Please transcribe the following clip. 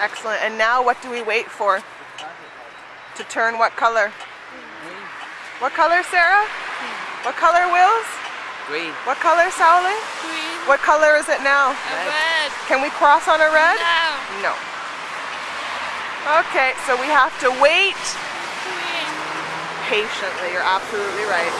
Excellent. And now what do we wait for? To turn what color? Green. What color, Sarah? Green. What color, Wills? Green. What color, Sally? Green. What color is it now? Red. Can we cross on a red? No. No. Okay, so we have to wait patiently. You're absolutely right.